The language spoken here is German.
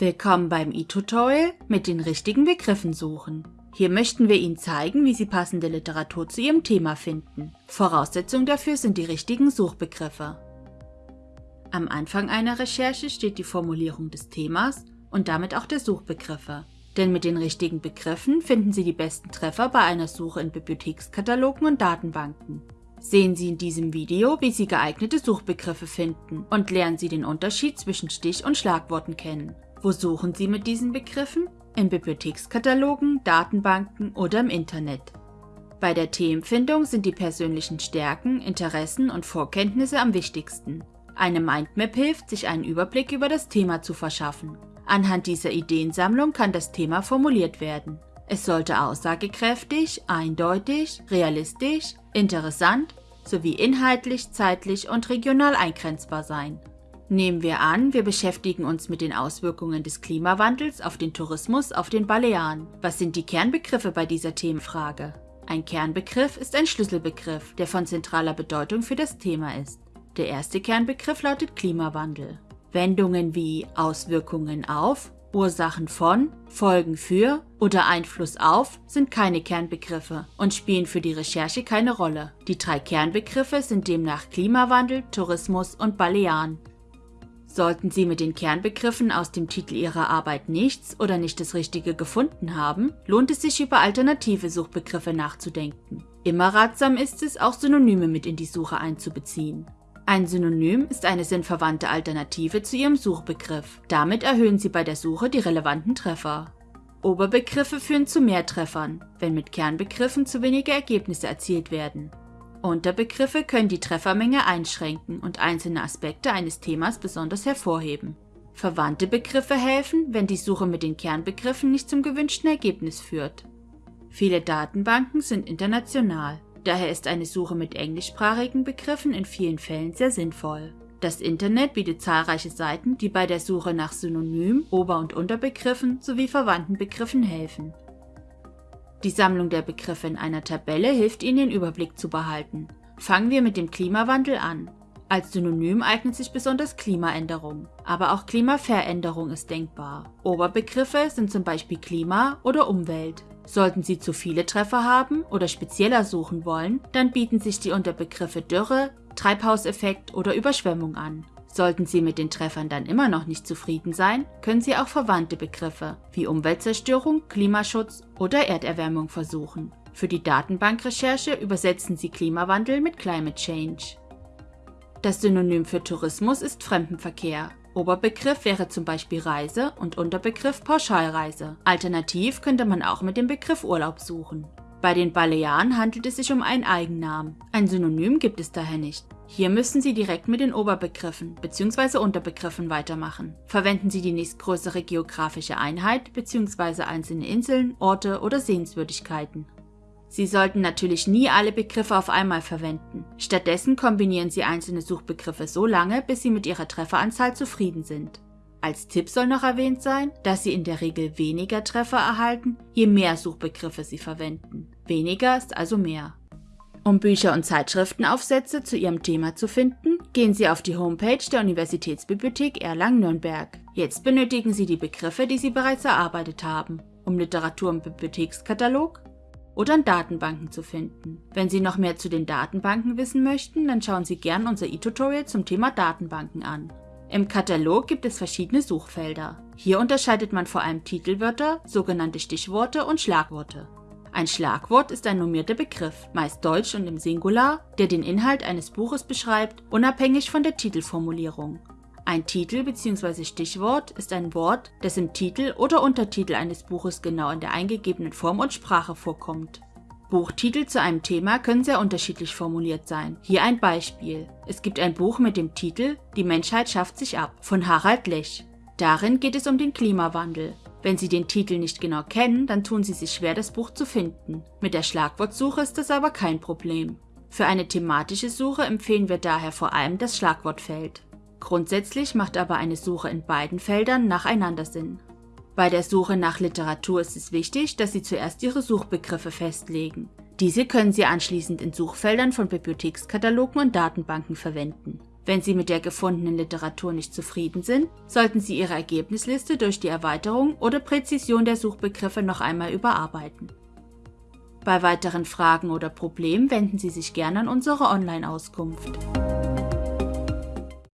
Willkommen beim e-Tutorial mit den richtigen Begriffen suchen. Hier möchten wir Ihnen zeigen, wie Sie passende Literatur zu Ihrem Thema finden. Voraussetzung dafür sind die richtigen Suchbegriffe. Am Anfang einer Recherche steht die Formulierung des Themas und damit auch der Suchbegriffe. Denn mit den richtigen Begriffen finden Sie die besten Treffer bei einer Suche in Bibliothekskatalogen und Datenbanken. Sehen Sie in diesem Video, wie Sie geeignete Suchbegriffe finden und lernen Sie den Unterschied zwischen Stich- und Schlagworten kennen. Wo suchen Sie mit diesen Begriffen? In Bibliothekskatalogen, Datenbanken oder im Internet. Bei der Themenfindung sind die persönlichen Stärken, Interessen und Vorkenntnisse am wichtigsten. Eine Mindmap hilft, sich einen Überblick über das Thema zu verschaffen. Anhand dieser Ideensammlung kann das Thema formuliert werden. Es sollte aussagekräftig, eindeutig, realistisch, interessant sowie inhaltlich, zeitlich und regional eingrenzbar sein. Nehmen wir an, wir beschäftigen uns mit den Auswirkungen des Klimawandels auf den Tourismus auf den Balearen. Was sind die Kernbegriffe bei dieser Themenfrage? Ein Kernbegriff ist ein Schlüsselbegriff, der von zentraler Bedeutung für das Thema ist. Der erste Kernbegriff lautet Klimawandel. Wendungen wie Auswirkungen auf, Ursachen von, Folgen für oder Einfluss auf sind keine Kernbegriffe und spielen für die Recherche keine Rolle. Die drei Kernbegriffe sind demnach Klimawandel, Tourismus und Balearen. Sollten Sie mit den Kernbegriffen aus dem Titel Ihrer Arbeit nichts oder nicht das Richtige gefunden haben, lohnt es sich über alternative Suchbegriffe nachzudenken. Immer ratsam ist es, auch Synonyme mit in die Suche einzubeziehen. Ein Synonym ist eine sinnverwandte Alternative zu Ihrem Suchbegriff. Damit erhöhen Sie bei der Suche die relevanten Treffer. Oberbegriffe führen zu mehr Treffern, wenn mit Kernbegriffen zu wenige Ergebnisse erzielt werden. Unterbegriffe können die Treffermenge einschränken und einzelne Aspekte eines Themas besonders hervorheben. Verwandte Begriffe helfen, wenn die Suche mit den Kernbegriffen nicht zum gewünschten Ergebnis führt. Viele Datenbanken sind international. Daher ist eine Suche mit englischsprachigen Begriffen in vielen Fällen sehr sinnvoll. Das Internet bietet zahlreiche Seiten, die bei der Suche nach Synonym, Ober- und Unterbegriffen sowie verwandten Begriffen helfen. Die Sammlung der Begriffe in einer Tabelle hilft Ihnen den Überblick zu behalten. Fangen wir mit dem Klimawandel an. Als Synonym eignet sich besonders Klimaänderung, aber auch Klimaveränderung ist denkbar. Oberbegriffe sind zum Beispiel Klima oder Umwelt. Sollten Sie zu viele Treffer haben oder spezieller suchen wollen, dann bieten sich die Unterbegriffe Dürre, Treibhauseffekt oder Überschwemmung an. Sollten Sie mit den Treffern dann immer noch nicht zufrieden sein, können Sie auch verwandte Begriffe wie Umweltzerstörung, Klimaschutz oder Erderwärmung versuchen. Für die Datenbankrecherche übersetzen Sie Klimawandel mit Climate Change. Das Synonym für Tourismus ist Fremdenverkehr. Oberbegriff wäre zum Beispiel Reise und Unterbegriff Pauschalreise. Alternativ könnte man auch mit dem Begriff Urlaub suchen. Bei den Balearen handelt es sich um einen Eigennamen. Ein Synonym gibt es daher nicht. Hier müssen Sie direkt mit den Oberbegriffen bzw. Unterbegriffen weitermachen. Verwenden Sie die nächstgrößere geografische Einheit bzw. einzelne Inseln, Orte oder Sehenswürdigkeiten. Sie sollten natürlich nie alle Begriffe auf einmal verwenden. Stattdessen kombinieren Sie einzelne Suchbegriffe so lange, bis Sie mit Ihrer Trefferanzahl zufrieden sind. Als Tipp soll noch erwähnt sein, dass Sie in der Regel weniger Treffer erhalten, je mehr Suchbegriffe Sie verwenden. Weniger ist also mehr. Um Bücher und Zeitschriftenaufsätze zu Ihrem Thema zu finden, gehen Sie auf die Homepage der Universitätsbibliothek Erlangen-Nürnberg. Jetzt benötigen Sie die Begriffe, die Sie bereits erarbeitet haben, um Literatur im Bibliothekskatalog, oder in Datenbanken zu finden. Wenn Sie noch mehr zu den Datenbanken wissen möchten, dann schauen Sie gern unser e-Tutorial zum Thema Datenbanken an. Im Katalog gibt es verschiedene Suchfelder. Hier unterscheidet man vor allem Titelwörter, sogenannte Stichworte und Schlagworte. Ein Schlagwort ist ein normierter Begriff, meist deutsch und im Singular, der den Inhalt eines Buches beschreibt, unabhängig von der Titelformulierung. Ein Titel bzw. Stichwort ist ein Wort, das im Titel oder Untertitel eines Buches genau in der eingegebenen Form und Sprache vorkommt. Buchtitel zu einem Thema können sehr unterschiedlich formuliert sein. Hier ein Beispiel. Es gibt ein Buch mit dem Titel Die Menschheit schafft sich ab von Harald Lech. Darin geht es um den Klimawandel. Wenn Sie den Titel nicht genau kennen, dann tun Sie sich schwer, das Buch zu finden. Mit der Schlagwortsuche ist das aber kein Problem. Für eine thematische Suche empfehlen wir daher vor allem das Schlagwortfeld. Grundsätzlich macht aber eine Suche in beiden Feldern nacheinander Sinn. Bei der Suche nach Literatur ist es wichtig, dass Sie zuerst Ihre Suchbegriffe festlegen. Diese können Sie anschließend in Suchfeldern von Bibliothekskatalogen und Datenbanken verwenden. Wenn Sie mit der gefundenen Literatur nicht zufrieden sind, sollten Sie Ihre Ergebnisliste durch die Erweiterung oder Präzision der Suchbegriffe noch einmal überarbeiten. Bei weiteren Fragen oder Problemen wenden Sie sich gerne an unsere Online-Auskunft.